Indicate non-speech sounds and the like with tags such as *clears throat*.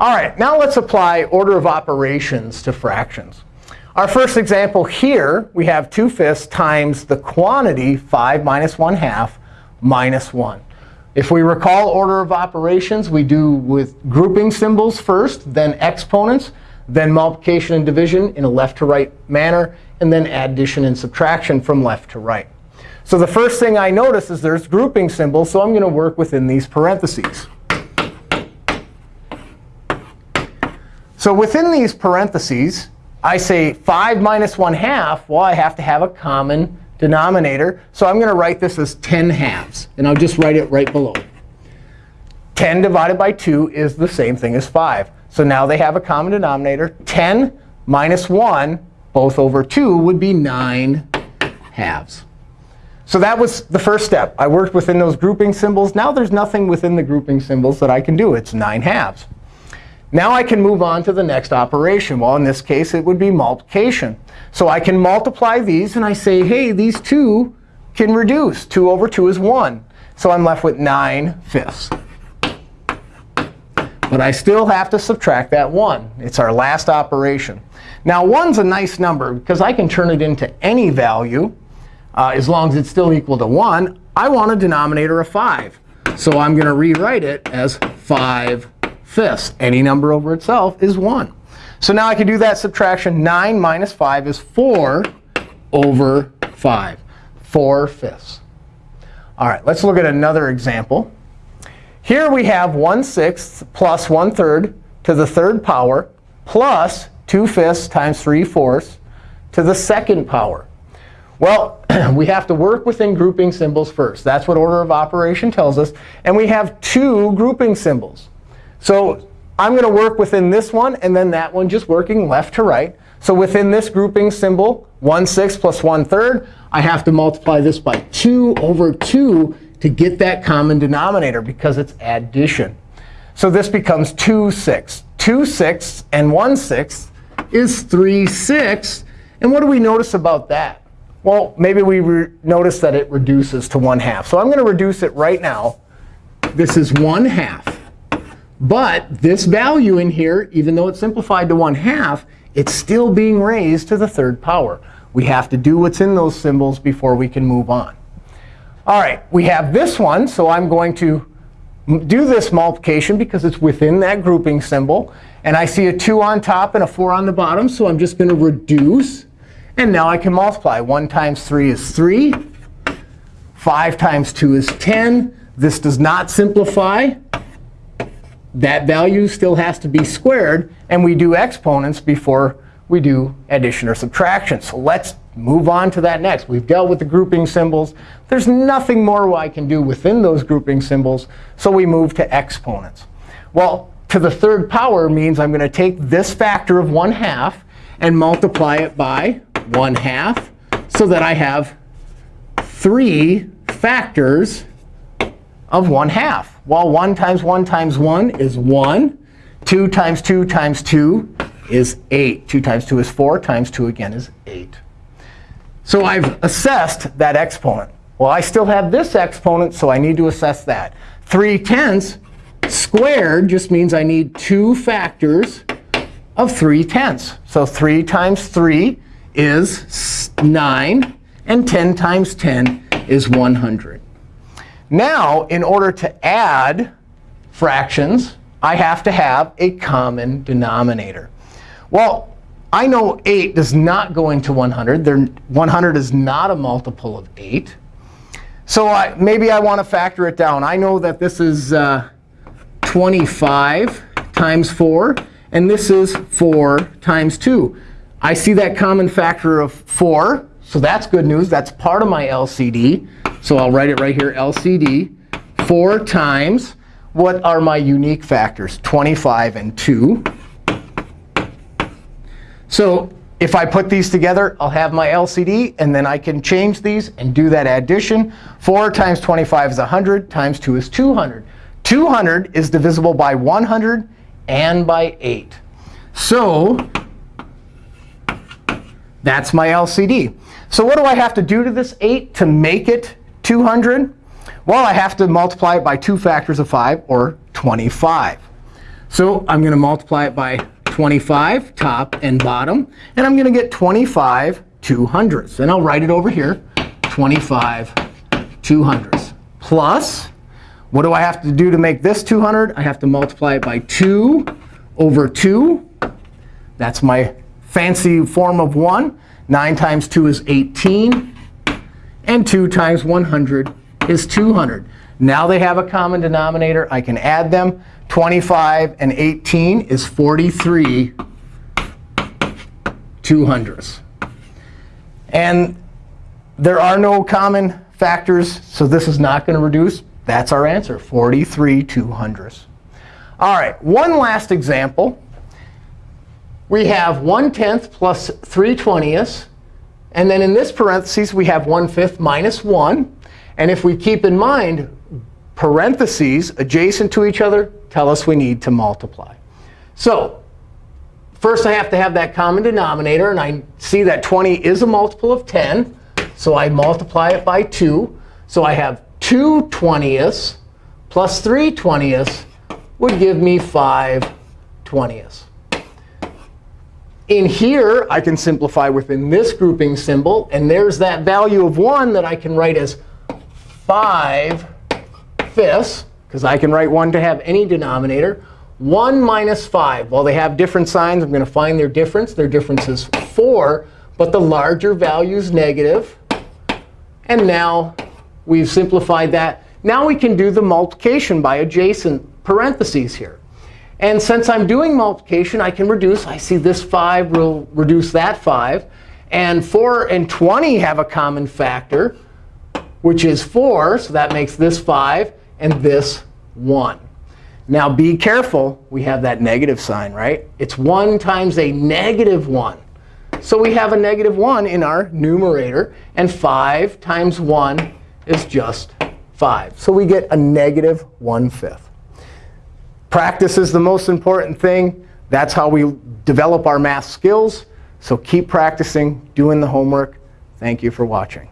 All right, now let's apply order of operations to fractions. Our first example here, we have 2 fifths times the quantity 5 minus 1 half minus 1. If we recall order of operations, we do with grouping symbols first, then exponents, then multiplication and division in a left to right manner, and then addition and subtraction from left to right. So the first thing I notice is there's grouping symbols, so I'm going to work within these parentheses. So within these parentheses, I say 5 minus 1 half. Well, I have to have a common denominator. So I'm going to write this as 10 halves. And I'll just write it right below. 10 divided by 2 is the same thing as 5. So now they have a common denominator. 10 minus 1, both over 2, would be 9 halves. So that was the first step. I worked within those grouping symbols. Now there's nothing within the grouping symbols that I can do. It's 9 halves. Now I can move on to the next operation. Well, in this case, it would be multiplication. So I can multiply these. And I say, hey, these two can reduce. 2 over 2 is 1. So I'm left with 9 fifths. But I still have to subtract that 1. It's our last operation. Now, 1's a nice number because I can turn it into any value uh, as long as it's still equal to 1. I want a denominator of 5. So I'm going to rewrite it as 5 fifths. Any number over itself is 1. So now I can do that subtraction. 9 minus 5 is 4 over 5. 4 fifths. All right, let's look at another example. Here we have 1 sixth plus 1 third to the third power plus 2 fifths times 3 fourths to the second power. Well, *clears throat* we have to work within grouping symbols first. That's what order of operation tells us. And we have two grouping symbols. So I'm going to work within this one and then that one, just working left to right. So within this grouping symbol, 1 6 plus 1 third, I have to multiply this by 2 over 2 to get that common denominator because it's addition. So this becomes 2 6. 2 6 and 1 6 is 3 6. And what do we notice about that? Well, maybe we notice that it reduces to 1 half. So I'm going to reduce it right now. This is 1 half. But this value in here, even though it's simplified to 1 half, it's still being raised to the third power. We have to do what's in those symbols before we can move on. All right, we have this one. So I'm going to do this multiplication because it's within that grouping symbol. And I see a 2 on top and a 4 on the bottom. So I'm just going to reduce. And now I can multiply. 1 times 3 is 3. 5 times 2 is 10. This does not simplify that value still has to be squared. And we do exponents before we do addition or subtraction. So let's move on to that next. We've dealt with the grouping symbols. There's nothing more I can do within those grouping symbols. So we move to exponents. Well, to the third power means I'm going to take this factor of 1 half and multiply it by 1 half so that I have three factors of 1 half. Well, 1 times 1 times 1 is 1. 2 times 2 times 2 is 8. 2 times 2 is 4. Times 2 again is 8. So I've assessed that exponent. Well, I still have this exponent, so I need to assess that. 3 tenths squared just means I need two factors of 3 tenths. So 3 times 3 is 9. And 10 times 10 is 100. Now, in order to add fractions, I have to have a common denominator. Well, I know 8 does not go into 100. There, 100 is not a multiple of 8. So I, maybe I want to factor it down. I know that this is uh, 25 times 4. And this is 4 times 2. I see that common factor of 4. So that's good news. That's part of my LCD. So I'll write it right here, LCD. 4 times, what are my unique factors? 25 and 2. So if I put these together, I'll have my LCD. And then I can change these and do that addition. 4 times 25 is 100, times 2 is 200. 200 is divisible by 100 and by 8. So that's my LCD. So what do I have to do to this 8 to make it 200? Well, I have to multiply it by two factors of 5, or 25. So I'm going to multiply it by 25, top and bottom. And I'm going to get 25 two hundredths. And I'll write it over here, 25 two hundredths. Plus, what do I have to do to make this 200? I have to multiply it by 2 over 2. That's my fancy form of 1. 9 times 2 is 18. And 2 times 100 is 200. Now they have a common denominator. I can add them. 25 and 18 is 43 two hundredths. And there are no common factors, so this is not going to reduce. That's our answer, 43 two hundredths. All right, one last example. We have 1 tenth plus 3 twentieths. And then in this parentheses, we have 1 fifth minus 1. And if we keep in mind, parentheses adjacent to each other tell us we need to multiply. So first, I have to have that common denominator. And I see that 20 is a multiple of 10. So I multiply it by 2. So I have 2 20ths plus 3 20ths would give me 5 20ths. In here, I can simplify within this grouping symbol. And there's that value of 1 that I can write as 5 fifths, because I can write 1 to have any denominator. 1 minus 5. While they have different signs, I'm going to find their difference. Their difference is 4. But the larger value is negative. And now we've simplified that. Now we can do the multiplication by adjacent parentheses here. And since I'm doing multiplication, I can reduce. I see this 5 will reduce that 5. And 4 and 20 have a common factor, which is 4. So that makes this 5 and this 1. Now be careful. We have that negative sign, right? It's 1 times a negative 1. So we have a negative 1 in our numerator. And 5 times 1 is just 5. So we get a negative 1 fifth. Practice is the most important thing. That's how we develop our math skills. So keep practicing, doing the homework. Thank you for watching.